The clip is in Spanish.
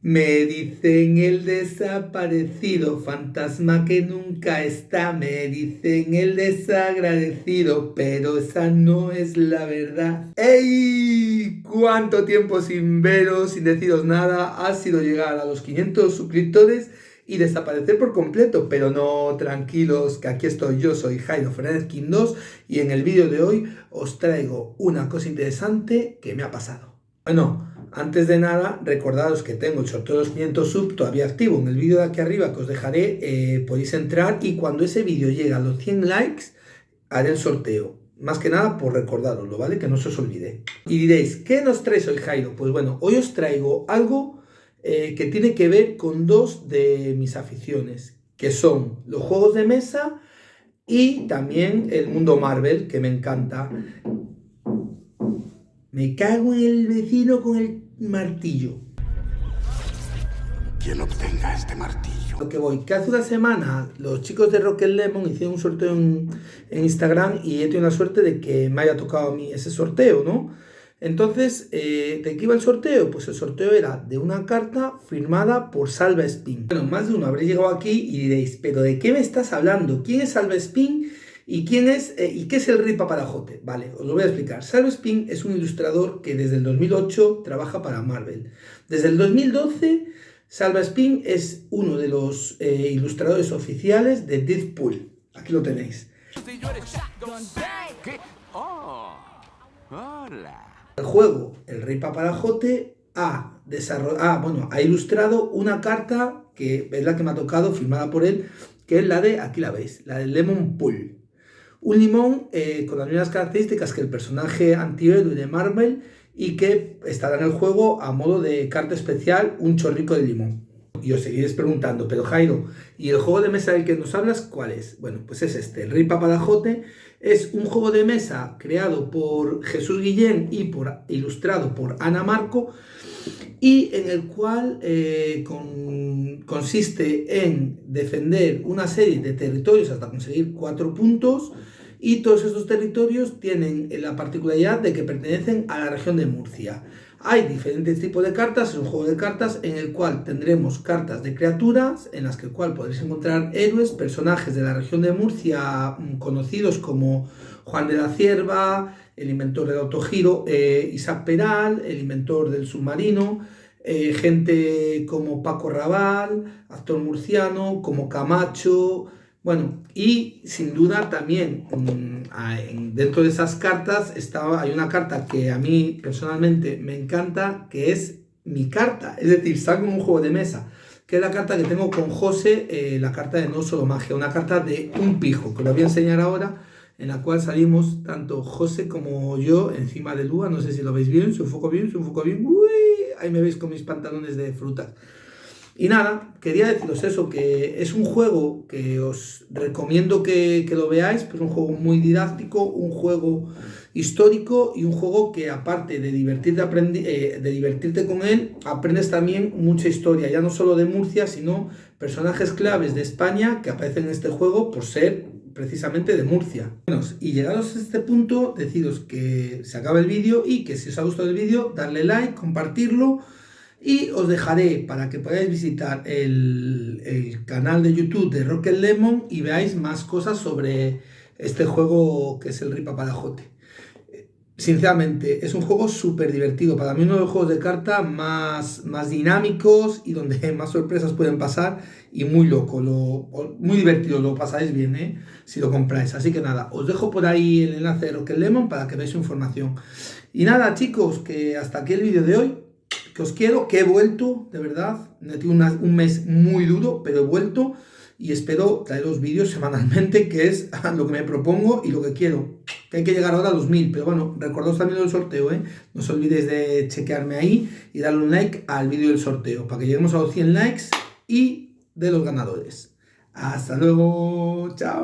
Me dicen el desaparecido, fantasma que nunca está. Me dicen el desagradecido, pero esa no es la verdad. ¡Ey! ¿Cuánto tiempo sin veros, sin deciros nada? Ha sido llegar a los 500 suscriptores y desaparecer por completo. Pero no, tranquilos, que aquí estoy yo, soy Jairo Fernández King 2 y en el vídeo de hoy os traigo una cosa interesante que me ha pasado. Bueno, antes de nada, recordaros que tengo el sorteo de los 500 sub todavía activo. En el vídeo de aquí arriba que os dejaré, eh, podéis entrar y cuando ese vídeo llegue a los 100 likes, haré el sorteo. Más que nada por recordároslo, ¿vale? Que no se os olvide. Y diréis, ¿qué nos traes hoy, Jairo? Pues bueno, hoy os traigo algo eh, que tiene que ver con dos de mis aficiones, que son los juegos de mesa y también el mundo Marvel, que me encanta. Me cago en el vecino con el martillo. Quien obtenga este martillo. Lo que voy, que hace una semana los chicos de Rocket Lemon hicieron un sorteo en, Instagram y he tenido la suerte de que me haya tocado a mí ese sorteo, ¿no? Entonces, eh, ¿de qué iba el sorteo? Pues el sorteo era de una carta firmada por Salva Spin. Bueno, más de uno habréis llegado aquí y diréis, ¿pero de qué me estás hablando? ¿Quién es Salva Spin? ¿Y quién es eh, y qué es el Ripa Parajote? Vale, os lo voy a explicar. Salvo Spin es un ilustrador que desde el 2008 trabaja para Marvel. Desde el 2012, Salva Spin es uno de los eh, ilustradores oficiales de Deadpool. Aquí lo tenéis. El juego, el Ripa Parajote, ha, ha, bueno, ha ilustrado una carta que es la que me ha tocado, firmada por él, que es la de, aquí la veis, la de Lemon Pool. Un limón eh, con las mismas características que el personaje antihéroe de Marvel y que estará en el juego a modo de carta especial un chorrico de limón. Y os seguiréis preguntando, pero Jairo, ¿y el juego de mesa del que nos hablas cuál es? Bueno, pues es este, el Rey Papadajote. Es un juego de mesa creado por Jesús Guillén y por, ilustrado por Ana Marco y en el cual eh, consiste en defender una serie de territorios hasta conseguir cuatro puntos y todos estos territorios tienen la particularidad de que pertenecen a la región de Murcia. Hay diferentes tipos de cartas, es un juego de cartas en el cual tendremos cartas de criaturas, en las que cual podréis encontrar héroes, personajes de la región de Murcia mm, conocidos como Juan de la Cierva, el inventor del autogiro, eh, Isaac Peral, el inventor del submarino, eh, gente como Paco Raval, actor murciano, como Camacho, bueno, y sin duda también dentro de esas cartas estaba, hay una carta que a mí personalmente me encanta, que es mi carta, es decir, saco un juego de mesa, que es la carta que tengo con José, eh, la carta de No Solo Magia, una carta de un pijo, que os voy a enseñar ahora, en la cual salimos tanto José como yo encima de Lua, no sé si lo veis bien, se enfoco bien, se enfoco bien, uy, ahí me veis con mis pantalones de frutas. Y nada, quería deciros eso, que es un juego que os recomiendo que, lo veáis, pues un juego muy didáctico, un juego histórico y un juego que aparte de divertirte, eh, de divertirte con él, aprendes también mucha historia, ya no solo de Murcia, sino personajes claves de España que aparecen en este juego por ser precisamente de Murcia. Bueno, y llegados a este punto, deciros que se acaba el vídeo y que si os ha gustado el vídeo, darle like, compartirlo, y os dejaré para que podáis visitar el, canal de YouTube de Rocket Lemon y veáis más cosas sobre este juego que es el Ripa Palajote. Sinceramente, es un juego súper divertido. Para mí uno de los juegos de carta más, más dinámicos y donde más sorpresas pueden pasar y muy loco, lo, muy divertido, lo pasáis bien ¿eh? si lo compráis. Así que nada, os dejo por ahí el enlace de Rocket Lemon para que veáis información. Y nada chicos, que hasta aquí el vídeo de hoy os quiero, que he vuelto, de verdad. He tenido un mes muy duro, pero he vuelto y espero traeros vídeos semanalmente, que es lo que me propongo y lo que quiero. Que hay que llegar ahora a los mil, pero bueno, recordaos también el sorteo, ¿eh? No os olvidéis de chequearme ahí y darle un like al vídeo del sorteo, para que lleguemos a los 100 likes y de los ganadores. Hasta luego, chao.